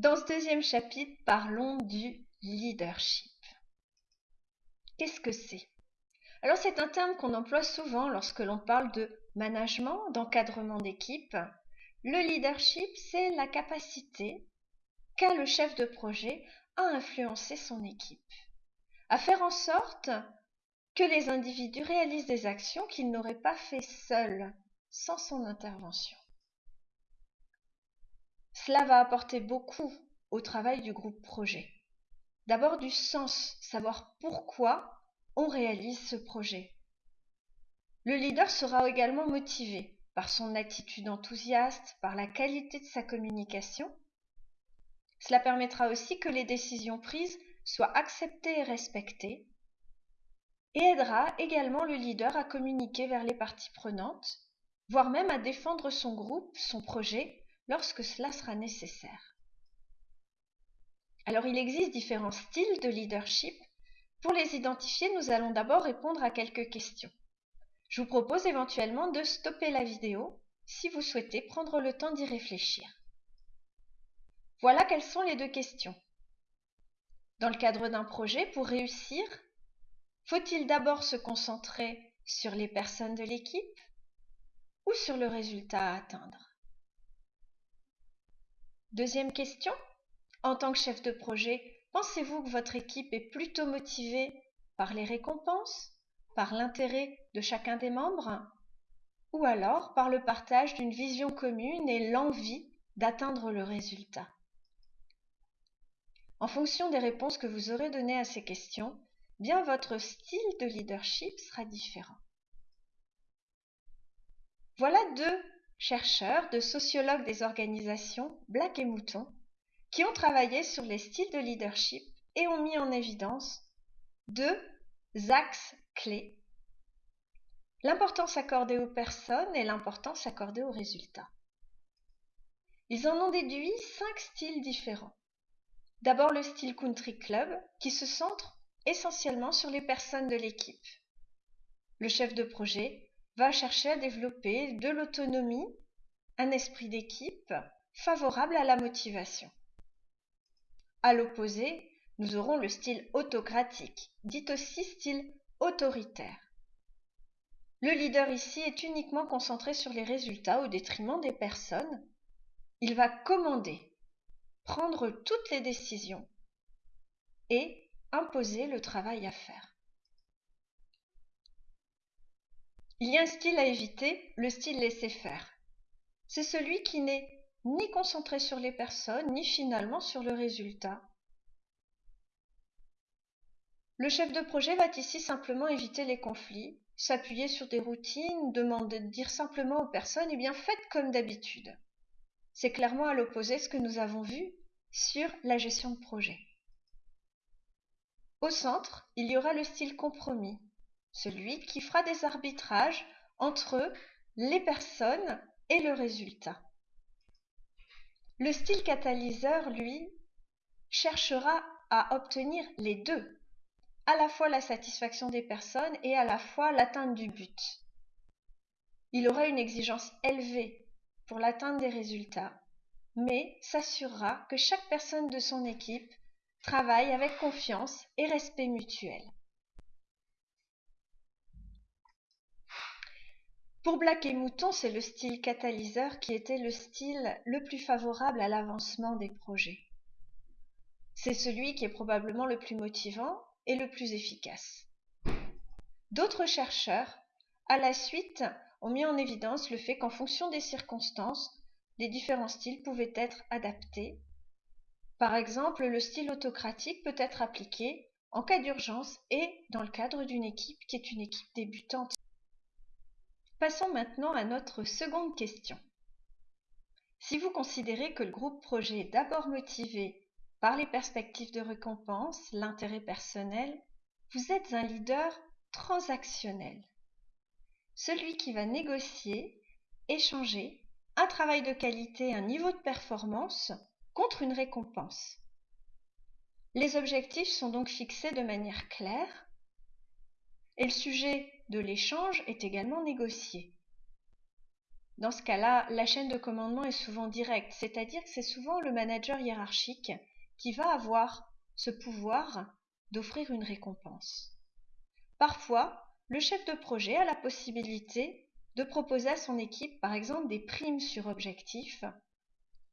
Dans ce deuxième chapitre, parlons du leadership. Qu'est-ce que c'est? Alors c'est un terme qu'on emploie souvent lorsque l'on parle de management, d'encadrement d'équipe. Le leadership, c'est la capacité qu'a le chef de projet à influencer son équipe, à faire en sorte que les individus réalisent des actions qu'ils n'auraient pas fait seuls, sans son intervention. Cela va apporter beaucoup au travail du groupe projet. D'abord du sens, savoir pourquoi on réalise ce projet. Le leader sera également motivé par son attitude enthousiaste, par la qualité de sa communication. Cela permettra aussi que les décisions prises soient acceptées et respectées et aidera également le leader à communiquer vers les parties prenantes, voire même à défendre son groupe, son projet, lorsque cela sera nécessaire. Alors il existe différents styles de leadership. Pour les identifier, nous allons d'abord répondre à quelques questions. Je vous propose éventuellement de stopper la vidéo si vous souhaitez prendre le temps d'y réfléchir. Voilà quelles sont les deux questions. Dans le cadre d'un projet, pour réussir, faut-il d'abord se concentrer sur les personnes de l'équipe ou sur le résultat à atteindre? Deuxième question. En tant que chef de projet, pensez-vous que votre équipe est plutôt motivée par les récompenses, par l'intérêt de chacun des membres, ou alors par le partage d'une vision commune et l'envie d'atteindre le résultat? En fonction des réponses que vous aurez données à ces questions, bien votre style de leadership sera différent. Voilà deux chercheurs, de sociologues des organisations, Black et Mouton, qui ont travaillé sur les styles de leadership et ont mis en évidence deux axes clés l'importance accordée aux personnes et l'importance accordée aux résultats. Ils en ont déduit cinq styles différents. D'abord le style country club qui se centre essentiellement sur les personnes de l'équipe. Le chef de projet va chercher à développer de l'autonomie, un esprit d'équipe favorable à la motivation. À l'opposé, nous aurons le style autocratique, dit aussi style autoritaire. Le leader ici est uniquement concentré sur les résultats au détriment des personnes. Il va commander, prendre toutes les décisions et imposer le travail à faire. Il y a un style à éviter, le style laisser faire. C'est celui qui n'est ni concentré sur les personnes, ni finalement sur le résultat. Le chef de projet va ici simplement éviter les conflits, s'appuyer sur des routines, demander de dire simplement aux personnes Eh bien, faites comme d'habitude. C'est clairement à l'opposé ce que nous avons vu sur la gestion de projet. Au centre, il y aura le style compromis, celui qui fera des arbitrages entre les personnes et le résultat. Le style catalyseur, lui, cherchera à obtenir les deux, à la fois la satisfaction des personnes et à la fois l'atteinte du but. Il aura une exigence élevée pour l'atteinte des résultats, mais s'assurera que chaque personne de son équipe travaille avec confiance et respect mutuel. Pour Black et Mouton, c'est le style catalyseur qui était le style le plus favorable à l'avancement des projets. C'est celui qui est probablement le plus motivant et le plus efficace. D'autres chercheurs, à la suite, ont mis en évidence le fait qu'en fonction des circonstances, les différents styles pouvaient être adaptés. Par exemple, le style autocratique peut être appliqué en cas d'urgence et dans le cadre d'une équipe qui est une équipe débutante. Passons maintenant à notre seconde question. Si vous considérez que le groupe projet est d'abord motivé par les perspectives de récompense, l'intérêt personnel, vous êtes un leader transactionnel. Celui qui va négocier, échanger un travail de qualité, un niveau de performance contre une récompense. Les objectifs sont donc fixés de manière claire et le sujet de l'échange est également négocié. Dans ce cas-là, la chaîne de commandement est souvent directe, c'est-à-dire que c'est souvent le manager hiérarchique qui va avoir ce pouvoir d'offrir une récompense. Parfois, le chef de projet a la possibilité de proposer à son équipe, par exemple, des primes sur objectif.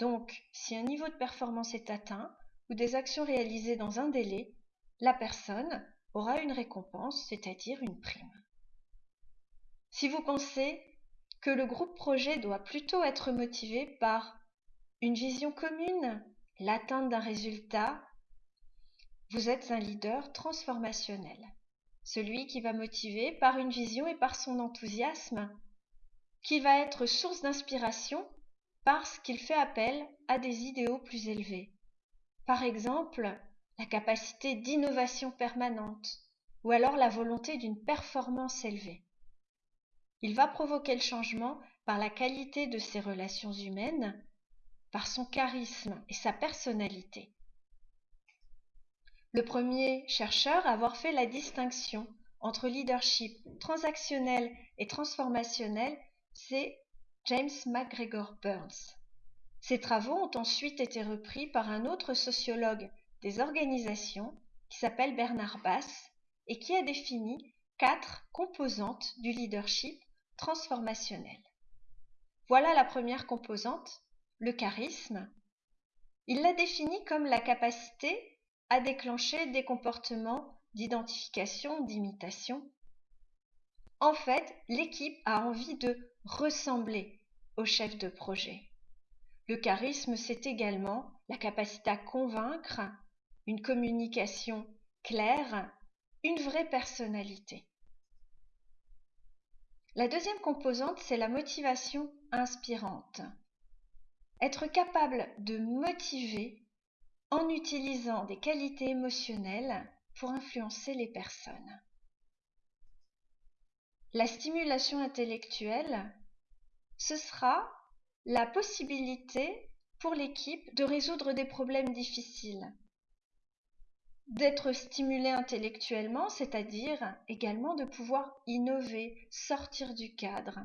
Donc, si un niveau de performance est atteint ou des actions réalisées dans un délai, la personne aura une récompense, c'est-à-dire une prime. Si vous pensez que le groupe projet doit plutôt être motivé par une vision commune, l'atteinte d'un résultat, vous êtes un leader transformationnel, celui qui va motiver par une vision et par son enthousiasme, qui va être source d'inspiration parce qu'il fait appel à des idéaux plus élevés. Par exemple, la capacité d'innovation permanente ou alors la volonté d'une performance élevée. Il va provoquer le changement par la qualité de ses relations humaines, par son charisme et sa personnalité. Le premier chercheur à avoir fait la distinction entre leadership transactionnel et transformationnel, c'est James McGregor Burns. Ses travaux ont ensuite été repris par un autre sociologue des organisations qui s'appelle Bernard Bass et qui a défini quatre composantes du leadership transformationnel. Voilà la première composante, le charisme. Il l'a défini comme la capacité à déclencher des comportements d'identification, d'imitation. En fait, l'équipe a envie de ressembler au chef de projet. Le charisme, c'est également la capacité à convaincre, une communication claire, une vraie personnalité. La deuxième composante, c'est la motivation inspirante. Être capable de motiver en utilisant des qualités émotionnelles pour influencer les personnes. La stimulation intellectuelle, ce sera la possibilité pour l'équipe de résoudre des problèmes difficiles, d'être stimulé intellectuellement, c'est-à-dire également de pouvoir innover, sortir du cadre.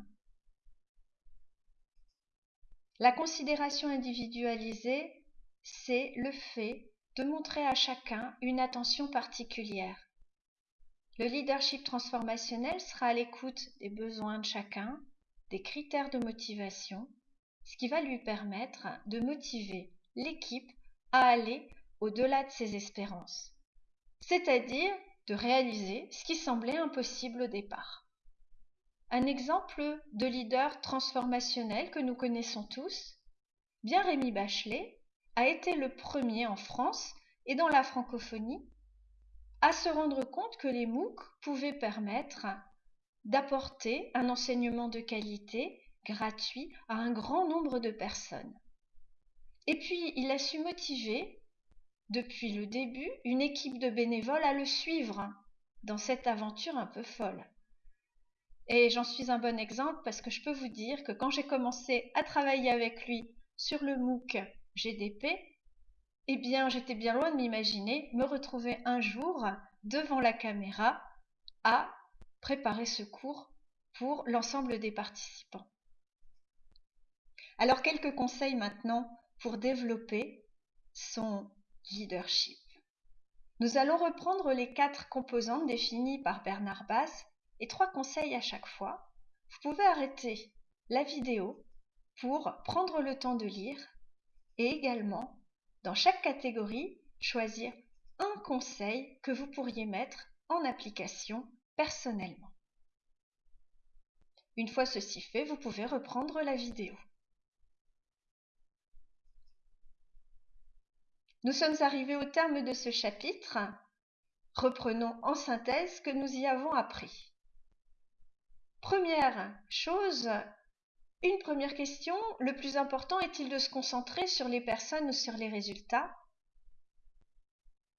La considération individualisée, c'est le fait de montrer à chacun une attention particulière. Le leadership transformationnel sera à l'écoute des besoins de chacun, des critères de motivation, ce qui va lui permettre de motiver l'équipe à aller au-delà de ses espérances, c'est-à-dire de réaliser ce qui semblait impossible au départ. Un exemple de leader transformationnel que nous connaissons tous, bien Rémi Bachelet, a été le premier en France et dans la francophonie à se rendre compte que les MOOC pouvaient permettre d'apporter un enseignement de qualité gratuit à un grand nombre de personnes. Et puis, il a su motiver depuis le début une équipe de bénévoles à le suivre dans cette aventure un peu folle. Et j'en suis un bon exemple parce que je peux vous dire que quand j'ai commencé à travailler avec lui sur le MOOC GDP, eh bien j'étais bien loin de m'imaginer me retrouver un jour devant la caméra à préparer ce cours pour l'ensemble des participants. Alors quelques conseils maintenant pour développer son leadership. Nous allons reprendre les quatre composantes définies par Bernard Bass et trois conseils à chaque fois. Vous pouvez arrêter la vidéo pour prendre le temps de lire et également, dans chaque catégorie, choisir un conseil que vous pourriez mettre en application personnellement. Une fois ceci fait, vous pouvez reprendre la vidéo. Nous sommes arrivés au terme de ce chapitre. Reprenons en synthèse ce que nous y avons appris. Première chose, une première question, le plus important est-il de se concentrer sur les personnes ou sur les résultats?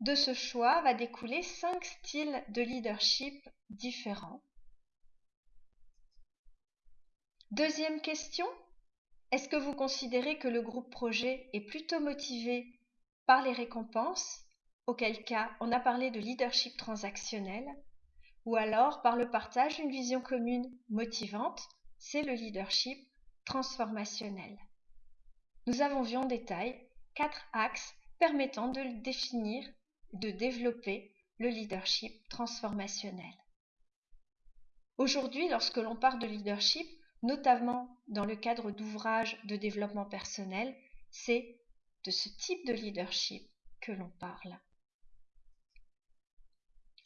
De ce choix va découler cinq styles de leadership différents. Deuxième question, est-ce que vous considérez que le groupe projet est plutôt motivé par les récompenses, auquel cas on a parlé de leadership transactionnel, ou alors par le partage d'une vision commune motivante, c'est le leadership transformationnel. Nous avons vu en détail quatre axes permettant de définir, de développer le leadership transformationnel. Aujourd'hui, lorsque l'on parle de leadership, notamment dans le cadre d'ouvrages de développement personnel, c'est de ce type de leadership que l'on parle.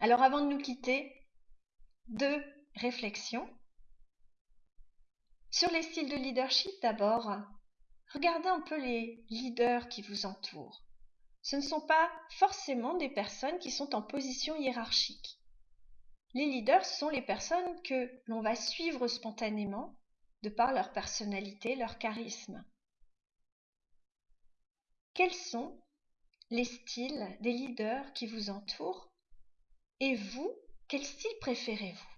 Alors avant de nous quitter, deux réflexions. Sur les styles de leadership d'abord, regardez un peu les leaders qui vous entourent. Ce ne sont pas forcément des personnes qui sont en position hiérarchique. Les leaders sont les personnes que l'on va suivre spontanément de par leur personnalité, leur charisme. Quels sont les styles des leaders qui vous entourent? Et vous, quel style préférez-vous?